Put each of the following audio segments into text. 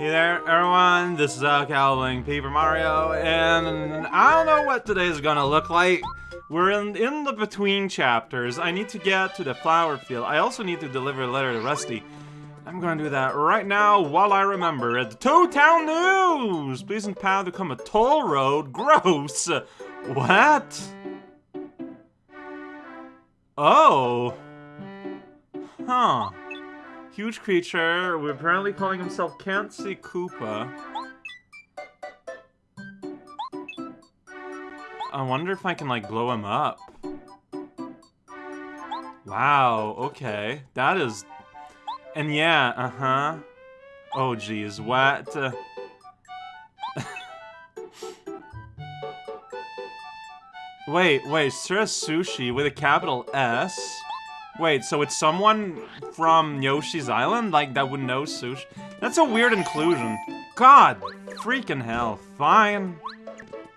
Hey there, everyone. This is uh, Calvin Paper Mario, and I don't know what today's gonna look like. We're in, in the between chapters. I need to get to the flower field. I also need to deliver a letter to Rusty. I'm gonna do that right now while I remember it. The Toad Town News! Please Pleasant path become a toll road. Gross! What? Oh. Huh. Huge creature. We're apparently calling himself See Koopa. I wonder if I can, like, blow him up. Wow, okay. That is... And yeah, uh-huh. Oh, geez, what? Uh... wait, wait, Sura Sushi with a capital S? Wait, so it's someone from Yoshi's Island? Like, that would know sushi? That's a weird inclusion. God, freaking hell. Fine.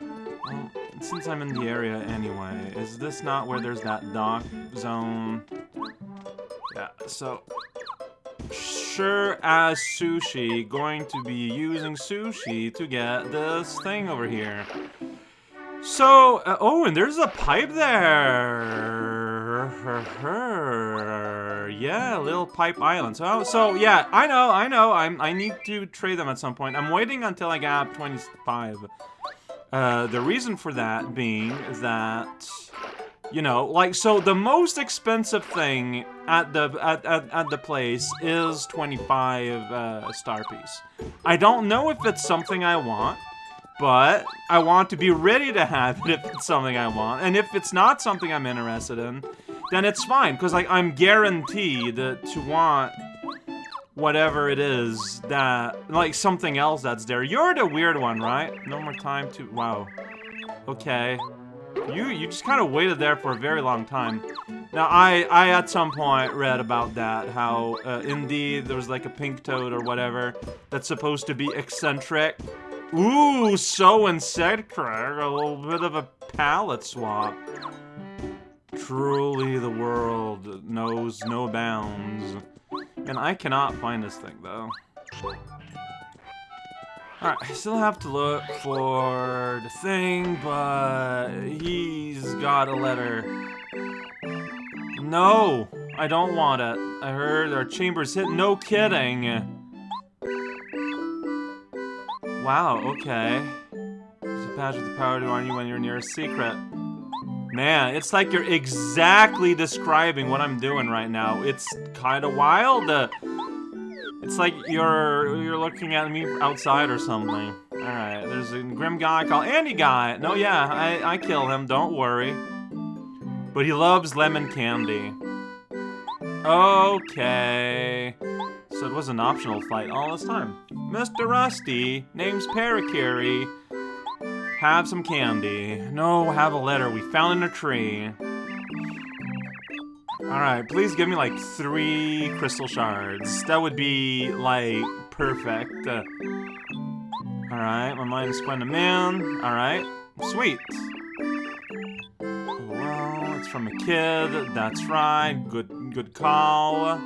Well, since I'm in the area anyway, is this not where there's that dock zone? Yeah, so... Sure as sushi, going to be using Sushie to get this thing over here. So, uh, oh, and there's a pipe there. Yeah, Little Pipe Island. So, so yeah, I know, I know. I'm, I need to trade them at some point. I'm waiting until I get up 25. Uh, the reason for that being that, you know, like, so the most expensive thing at the at, at, at the place is 25 uh, star piece. I don't know if it's something I want but I want to be ready to have it if it's something I want. And if it's not something I'm interested in, then it's fine, because like I'm guaranteed to want whatever it is that, like something else that's there. You're the weird one, right? No more time to, wow. Okay. You you just kind of waited there for a very long time. Now, I, I at some point read about that, how uh, indeed there was like a pink toad or whatever that's supposed to be eccentric. Ooh, so eccentric, a little bit of a palette swap. Truly the world knows no bounds. And I cannot find this thing, though. Alright, I still have to look for the thing, but he's got a letter. No, I don't want it. I heard our chamber's hit. No kidding. Wow, okay. There's a patch with the power to warn you when you're near a secret. Man, it's like you're exactly describing what I'm doing right now. It's kind of wild. Uh, it's like you're you're looking at me outside or something. Alright, there's a grim guy called Anti Guy. No, yeah, I, I kill him, don't worry. But he loves lemon candy. Okay. So it was an optional fight all this time. Mr. Russ T., name's Parakarry. Have some candy. No, have a letter we found in a tree. Alright, please give me like three crystal shards. That would be like perfect. Alright, my mind is going to man. Alright, sweet. Well, it's from a kid. That's right. Good, good call.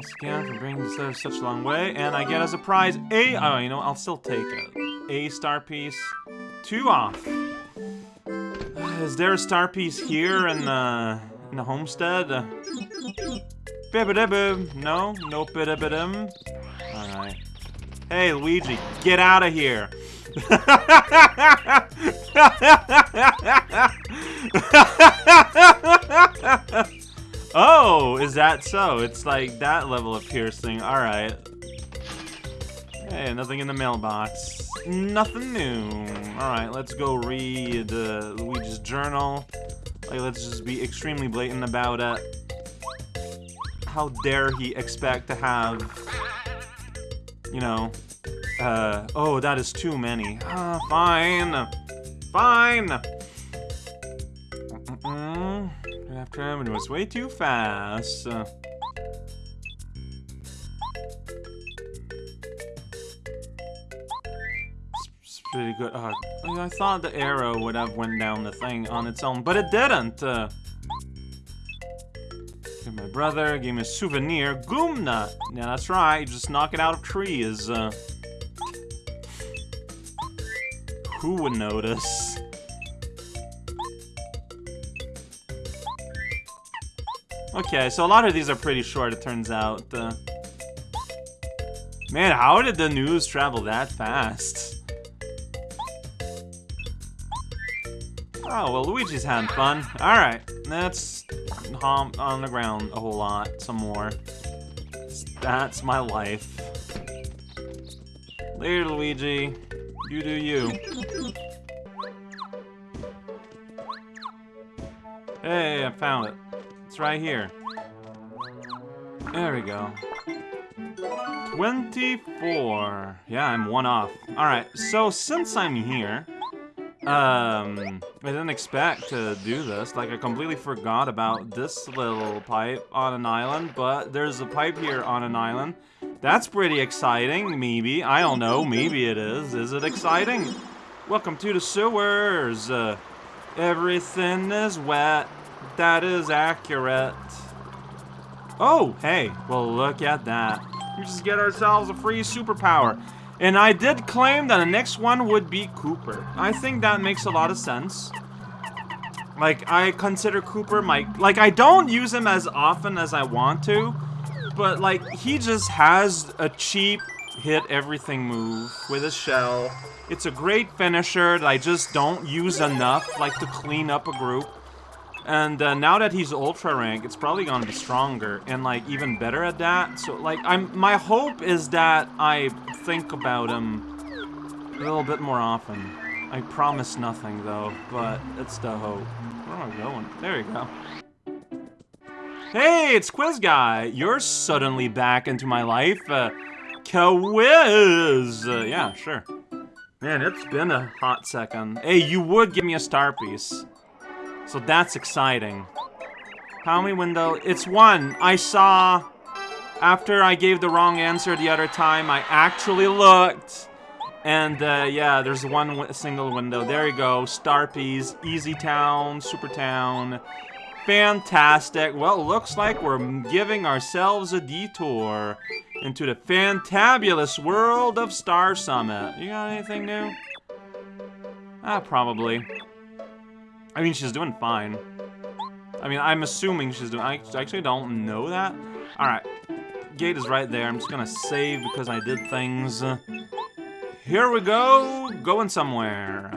Thanks again for bringing this letter such a long way. And I get as a prize a... Oh, you know, I'll still take it. A star piece. Two off. Uh, is there a star piece here in the, in the homestead? Uh, Bibidibib. No? No bidibidim? Alright. Hey, Luigi, get out of here. Is that so? It's like that level of piercing. Alright. Hey, nothing in the mailbox. Nothing new. Alright, let's go read uh, Luigi's journal. Like, let's just be extremely blatant about it. How dare he expect to have, you know, uh, oh, that is too many. Ah, fine. Fine. After him, and it was way too fast. It's pretty good. Uh, I thought the arrow would have went down the thing on its own, but it didn't. Uh, my brother gave me a souvenir. Goomnut. Yeah, that's right. Just knock it out of trees. Uh, who would notice? Okay, so a lot of these are pretty short, it turns out. Uh, man, how did the news travel that fast? Oh, well, Luigi's having fun. Alright, let's hump on the ground a whole lot, some more. That's my life. Later, Luigi. You do you. Hey, I found it. Right here. There we go. 24. Yeah, I'm one off. Alright, so since I'm here, um, I didn't expect to do this. Like, I completely forgot about this little pipe on an island, but there's a pipe here on an island. That's pretty exciting, maybe. I don't know, maybe it is. Is it exciting? Welcome to the sewers. Uh, everything is wet. That is accurate. Oh, hey. Well, look at that. We just get ourselves a free superpower. And I did claim that the next one would be Kooper. I think that makes a lot of sense. Like, I consider Kooper my... Like, I don't use him as often as I want to. But, like, he just has a cheap hit everything move with a shell. It's a great finisher that I just don't use enough, like, to clean up a group. And uh, now that he's ultra rank, it's probably gonna be stronger and like even better at that. So like I'm my hope is that I think about him a little bit more often. I promise nothing though, but it's the hope. Where am I going? There you go. Hey, it's Quiz Guy. You're suddenly back into my life. Uh, Quiz. Uh, yeah, sure. Man, it's been a hot second. Hey, you would give me a star piece. So that's exciting. How many window? It's one. I saw... After I gave the wrong answer the other time, I actually looked. And, uh, yeah, there's one single window. There you go. Starpies, Easy Town, Super Town. Fantastic. Well, looks like we're giving ourselves a detour into the fantabulous world of Star Summit. You got anything new? Ah, probably. I mean, she's doing fine. I mean, I'm assuming she's doing... I actually don't know that. Alright. Gate is right there. I'm just gonna save because I did things. Here we go! Going somewhere.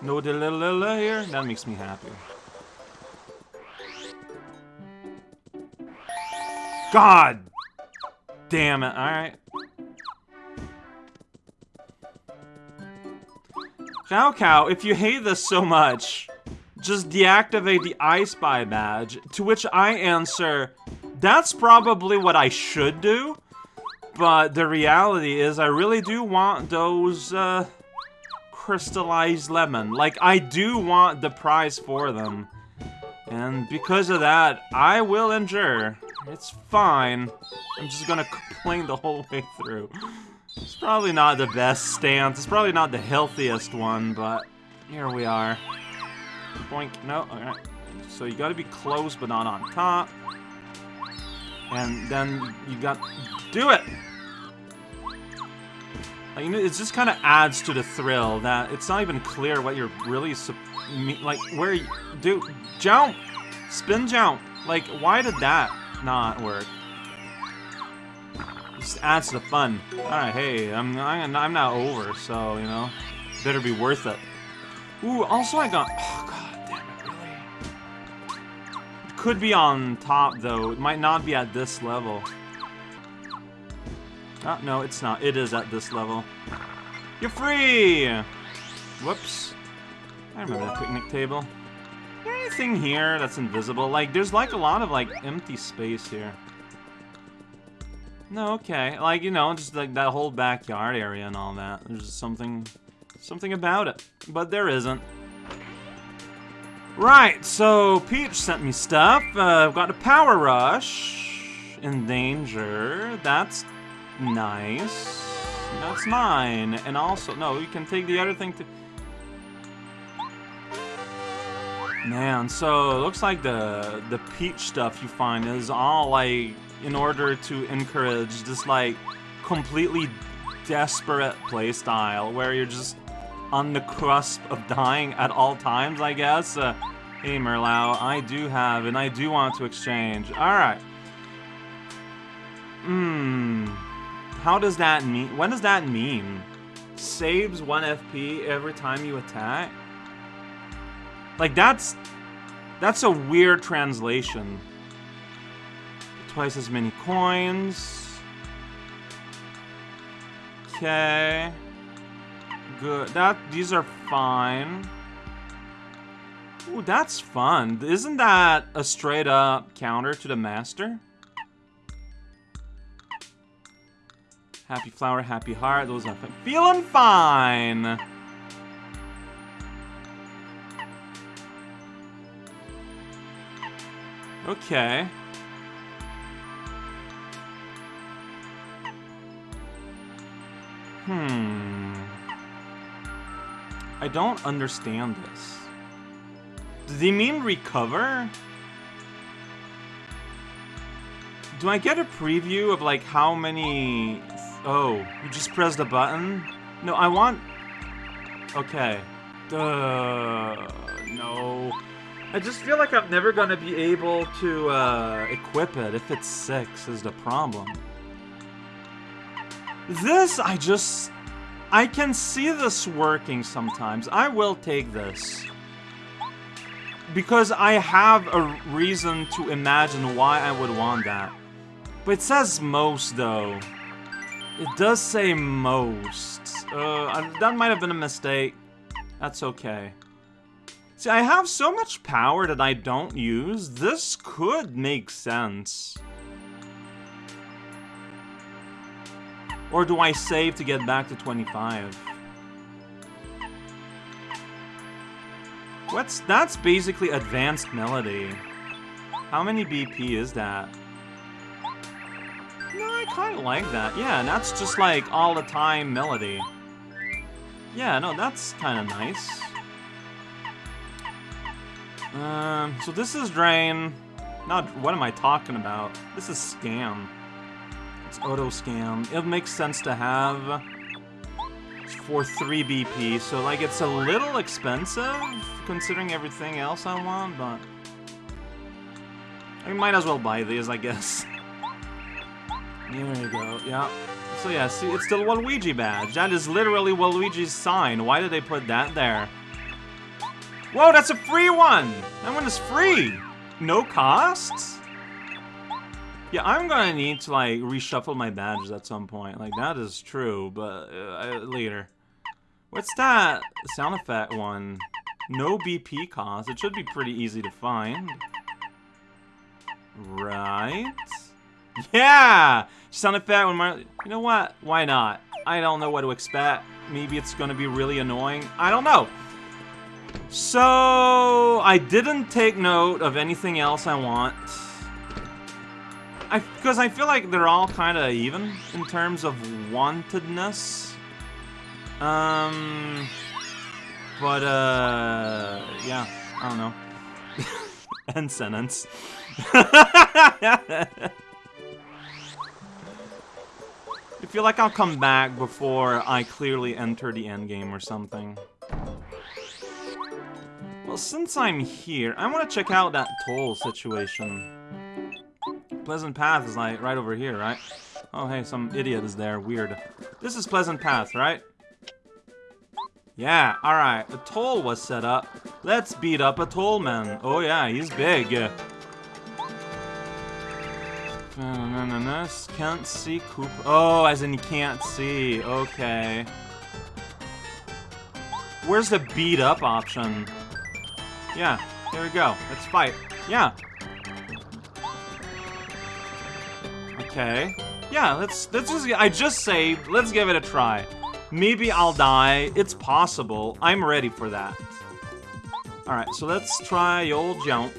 No delililla here? That makes me happy. God! Damn it. Alright. Raocow, if you hate this so much, just deactivate the I Spy badge. To which I answer, that's probably what I should do. But the reality is I really do want those, uh, crystallized lemon. Like, I do want the prize for them. And because of that, I will endure. It's fine. I'm just gonna complain the whole way through. It's probably not the best stance. It's probably not the healthiest one, but here we are. Boink. No, alright. So you gotta be close, but not on top. And then you got... Do it! Like, it just kind of adds to the thrill that it's not even clear what you're really... Like, where you... Do... Jump! Spin jump! Like, why did that not work? Just adds to the fun. Alright, hey, I'm, I'm, I'm not over, so, you know, better be worth it. Ooh, also I got... Oh, god damn it, really? It could be on top, though. It might not be at this level. Oh, no, it's not. It is at this level. You're free! Whoops. I remember that picnic table. anything here that's invisible? Like, there's like a lot of like empty space here. No, okay. Like, you know, just like that whole backyard area and all that. There's something, something about it. But there isn't. Right, so Peach sent me stuff. Uh, I've got a Power Rush in danger. That's nice. That's mine. And also, no, you can take the other thing to... Man, so it looks like the the peach stuff you find is all like in order to encourage this like completely desperate playstyle where you're just on the cusp of dying at all times, I guess. Uh, hey, Merlow, I do have, and I do want to exchange. Alright. Hmm. How does that mean? What does that mean? Saves 1 FP every time you attack? Like, that's... That's a weird translation. Twice as many coins. Okay. Good. That these are fine. Ooh, that's fun. Isn't that a straight up counter to the master? Happy flower, happy heart. Those are. Feeling fine. Okay. Hmm. I don't understand this. Do they mean recover? Do I get a preview of like how many... Oh, you just press the button? No, I want... Okay. Duh. No. I just feel like I'm never gonna be able to uh, equip it if it's 6 is the problem. This, I just... I can see this working sometimes. I will take this. Because I have a reason to imagine why I would want that. But it says most, though. It does say most. Uh, that might have been a mistake. That's okay. See, I have so much power that I don't use. This could make sense. Or do I save to get back to 25? What's that's basically advanced melody. How many BP is that? No, I kind of like that. Yeah, and that's just like all the time melody. Yeah, no, that's kind of nice. Um, so this is Drain. Not, what am I talking about? This is Scam. It's auto scam. It makes sense to have for 3 BP, so like it's a little expensive considering everything else I want, but I might as well buy these, I guess. There you go, yeah. So yeah, see, it's the Waluigi badge. That is literally Waluigi's sign. Why did they put that there? Whoa, that's a free one! That one is free! No costs? Yeah, I'm gonna need to, like, reshuffle my badges at some point. Like, that is true, but uh, later. What's that sound effect one? No BP cost. It should be pretty easy to find. Right? Yeah! Sound effect when my... You know what? Why not? I don't know what to expect. Maybe it's gonna be really annoying. I don't know. So... I didn't take note of anything else I want. I because I feel like they're all kind of even in terms of wantedness. Um, but uh, yeah, I don't know. End sentence. I feel like I'll come back before I clearly enter the end game or something. Well, since I'm here, I want to check out that toll situation. Pleasant Path is like right over here, right? Oh, hey, some idiot is there. Weird. This is Pleasant Path, right? Yeah, alright. A toll was set up. Let's beat up a tollman. Oh yeah, he's big. Can't see Coop. Oh, as in he can't see. Okay. Where's the beat up option? Yeah, here we go. Let's fight. Yeah, Okay. Yeah, let's let's just I just saved. Let's give it a try. Maybe I'll die. It's possible. I'm ready for that. Alright, so let's try old jump.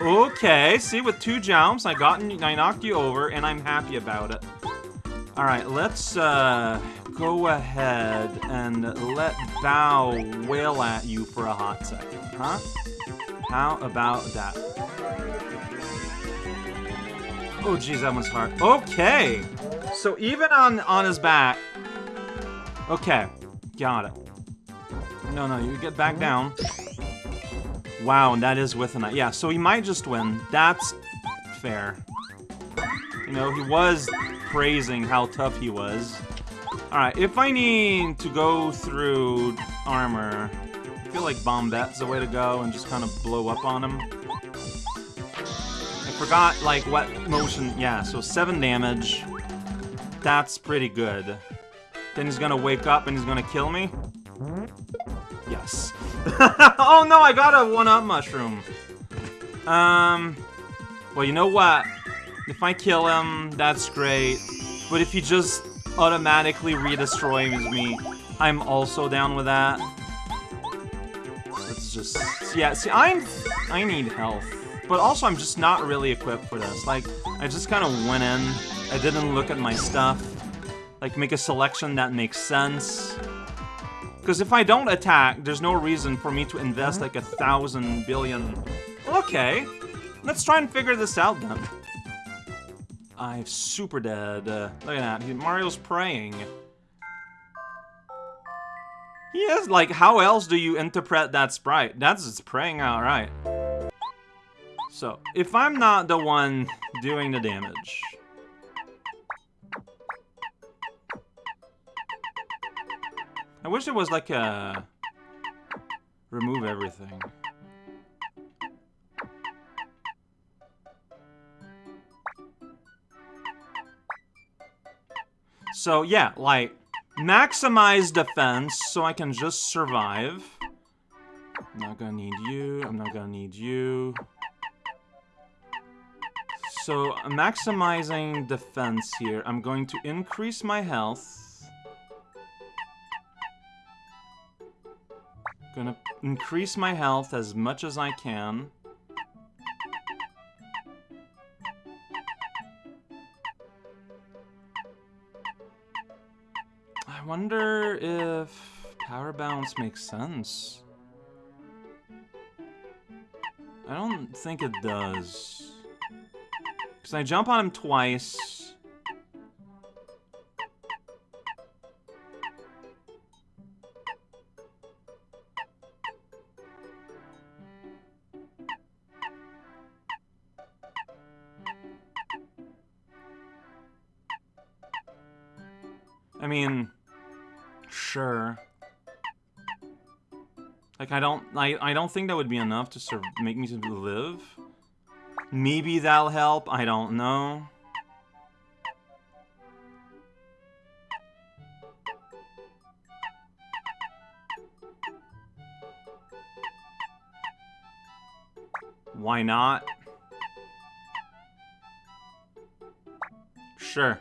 Okay, see with two jumps, I got I knocked you over and I'm happy about it. Alright, let's uh go ahead and let Bow wail at you for a hot second, huh? How about that? Oh, geez, that one's hard. Okay! So even on, on his back... Okay, got it. No, no, you get back down. Wow, and that is with a knife. Yeah, so he might just win. That's fair. You know, he was praising how tough he was. Alright, if I need to go through armor, I feel like Bombette's the way to go and just kind of blow up on him. Forgot, like, what motion... Yeah, so 7 damage. That's pretty good. Then he's gonna wake up and he's gonna kill me? Yes. oh no, I got a one-up mushroom. Um, well, you know what? If I kill him, that's great. But if he just automatically redestroys me, I'm also down with that. Let's just... Yeah, see, I'm... I need health. But also, I'm just not really equipped for this. Like, I just kind of went in. I didn't look at my stuff. Like, make a selection that makes sense. Because if I don't attack, there's no reason for me to invest like a thousand billion... Okay, let's try and figure this out then. I'm super dead. Uh, look at that, Mario's praying. He is, like, how else do you interpret that sprite? That's just praying outright. So, if I'm not the one doing the damage, I wish it was like a... Remove everything. So yeah, like, maximize defense so I can just survive. I'm not gonna need you, I'm not gonna need you. So, maximizing defense here, I'm going to increase my health. Gonna increase my health as much as I can. I wonder if power bounce makes sense. I don't think it does. Because I jump on him twice. I mean, sure. Like, I don't, I, I don't think that would be enough to of make me live. Maybe that'll help, I don't know. Why not? Sure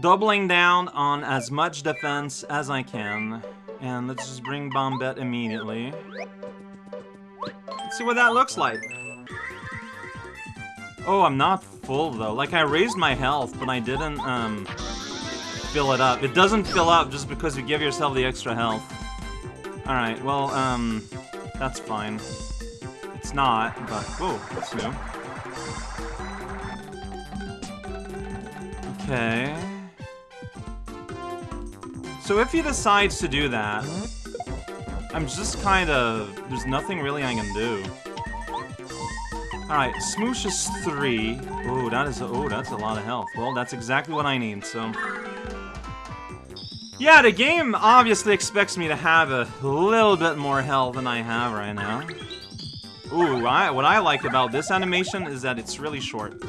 doubling down on as much defense as I can. And let's just bring Bombette immediately. Let's see what that looks like. Oh, I'm not full, though. Like, I raised my health, but I didn't, um, fill it up. It doesn't fill up just because you give yourself the extra health. Alright, well, um, that's fine. It's not, but... Whoa, that's new. Okay... So if he decides to do that, I'm just kind of... There's nothing really I can do. Alright, Smoosh is 3. Oh, that is... Oh, that's a lot of health. Well, that's exactly what I need, so... Yeah, the game obviously expects me to have a little bit more health than I have right now. Ooh, I, what I like about this animation is that it's really short.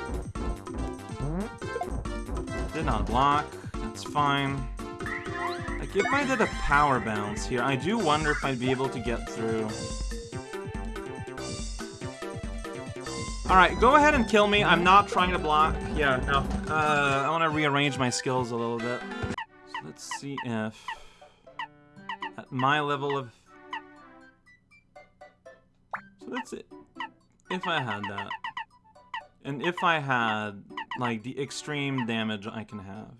Did not block. That's fine. Like, if I did a power bounce here, I do wonder if I'd be able to get through. Alright, go ahead and kill me. I'm not trying to block. Yeah, no. Uh, I want to rearrange my skills a little bit. So let's see if... At my level of... So that's it. If I had that. And if I had, like, the extreme damage I can have.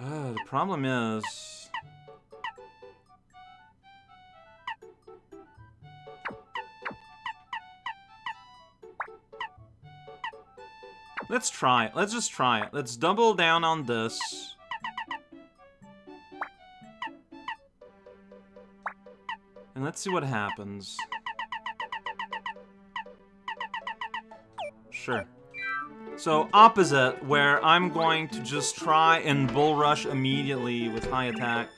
Uh, the problem is... Let's try it. Let's just try it. Let's double down on this. And let's see what happens. Sure. So, opposite, where I'm going to just try and bull rush immediately with high attack.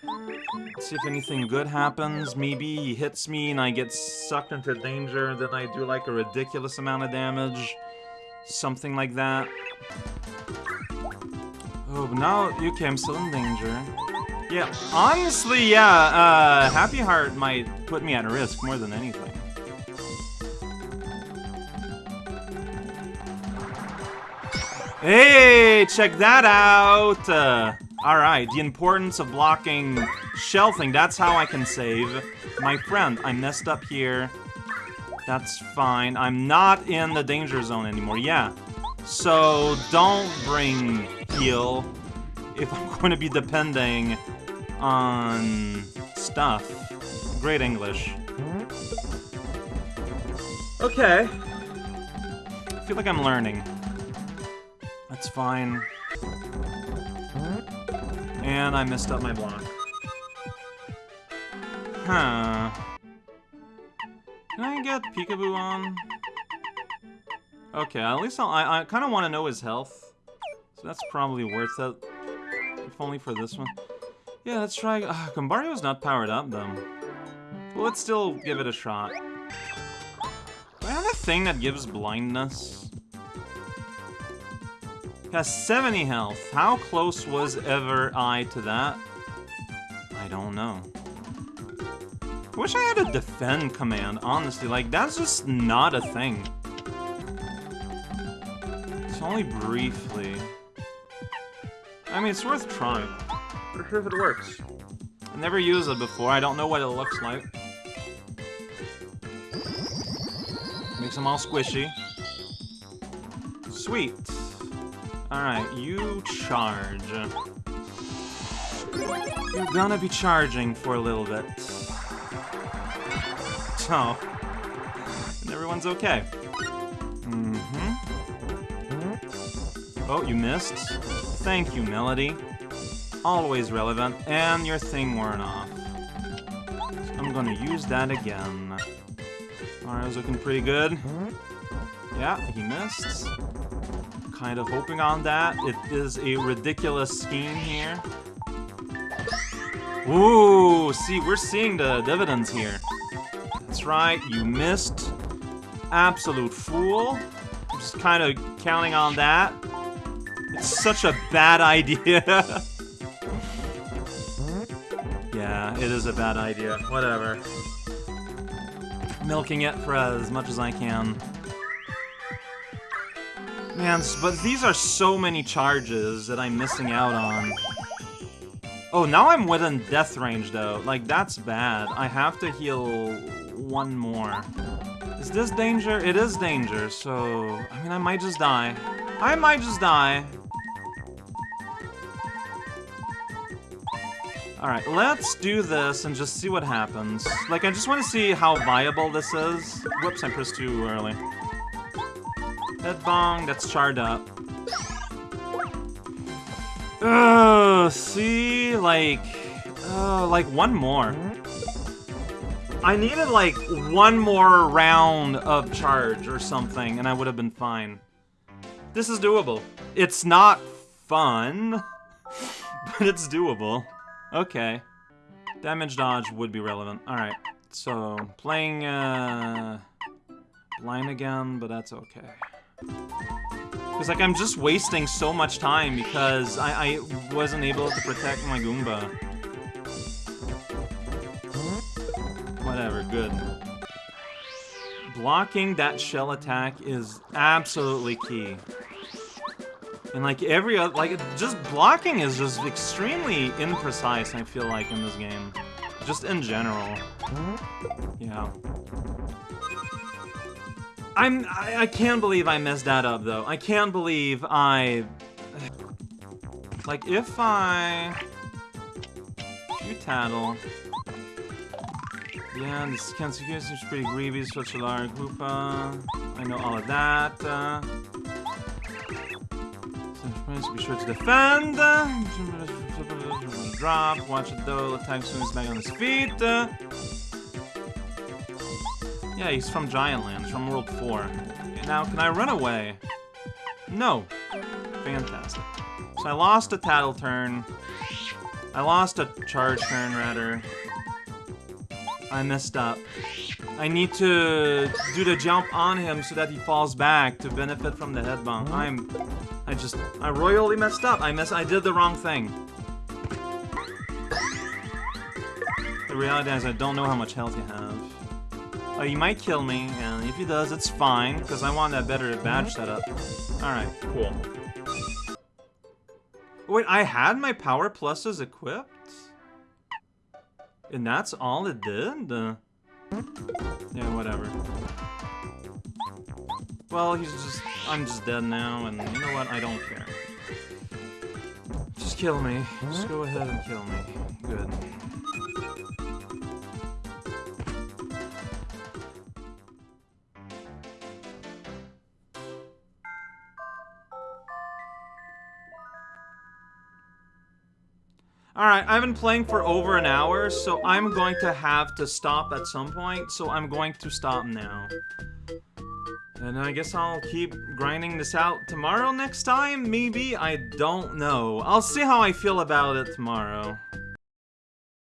Let's see if anything good happens. Maybe he hits me and I get sucked into danger, then I do like a ridiculous amount of damage. Something like that. Oh, but now, okay, I'm still in danger. Yeah, honestly, yeah, uh, Happy Heart might put me at risk more than anything. Hey, check that out! Uh, Alright, the importance of blocking shelving, that's how I can save. My friend, I messed up here. That's fine. I'm not in the danger zone anymore, yeah. So, don't bring heal if I'm going to be depending on stuff. Great English. Okay. I feel like I'm learning. That's fine. And I messed up my block. Huh. Can I get Peekaboo on? Okay, at least I'll, I, I kind of want to know his health. So that's probably worth it. If only for this one. Yeah, let's try... Uh, Goombario's not powered up, though. But let's still give it a shot. Do I have a thing that gives blindness? He has 70 health. How close was ever I to that? I don't know. I wish I had a defend command, honestly. Like, that's just not a thing. It's only briefly. I mean, it's worth trying. Not sure if it works. I never used it before. I don't know what it looks like. Makes them all squishy. Sweet. Alright, you charge. You're gonna be charging for a little bit. So, and everyone's okay. Mm-hmm. Oh, you missed. Thank you, Melody. Always relevant, and your thing worn off. So I'm gonna use that again. Alright, looking pretty good. Yeah, he missed kind of hoping on that. It is a ridiculous scheme here. Ooh, see, we're seeing the dividends here. Right, you missed. Absolute fool. I'm just kind of counting on that. It's such a bad idea. yeah, it is a bad idea. Whatever. Milking it for as much as I can. Man, but these are so many charges that I'm missing out on. Oh, now I'm within death range, though. Like, that's bad. I have to heal one more. Is this danger? It is danger, so... I mean, I might just die. I might just die. Alright, let's do this and just see what happens. Like, I just want to see how viable this is. Whoops, I pressed too early. Headbonk, that's charred up. Ugh, see? Like, uh, like one more. I needed like one more round of charge or something, and I would have been fine. This is doable. It's not fun, but it's doable. Okay. Damage dodge would be relevant. Alright, so playing uh, blind again, but that's okay. Because, like, I'm just wasting so much time because I, I wasn't able to protect my Goomba. Whatever, good. Blocking that shell attack is absolutely key. And, like, every other... Like, just blocking is just extremely imprecise, I feel like, in this game. Just in general. Yeah. I'm- I, I can't believe I messed that up, though. I can't believe I... Like, if I... You tattle. Yeah, this Kensuke seems pretty greedy, such a large group. Uh, I know all of that. Uh, so be sure to defend. Uh, drop. Watch it though. Attack soon as back on his feet. Uh, yeah, he's from Giant Land, he's from World 4. Okay, now, can I run away? No. Fantastic. So I lost a Tattle turn. I lost a charge turn, rather. I messed up. I need to do the jump on him so that he falls back to benefit from the head bump. Mm-hmm. I'm... I just... I royally messed up. I mess... I did the wrong thing. The reality is I don't know how much health you have. Oh, he might kill me, and if he does, it's fine, because I want that better mm-hmm. badge setup. Alright, cool. Wait, I had my power pluses equipped? And that's all it did? Uh, yeah, whatever. Well, he's just... I'm just dead now, and you know what? I don't care. Just kill me. Just go ahead and kill me. Good. Alright, I've been playing for over an hour, so I'm going to have to stop at some point, so I'm going to stop now. And I guess I'll keep grinding this out tomorrow next time, maybe? I don't know. I'll see how I feel about it tomorrow.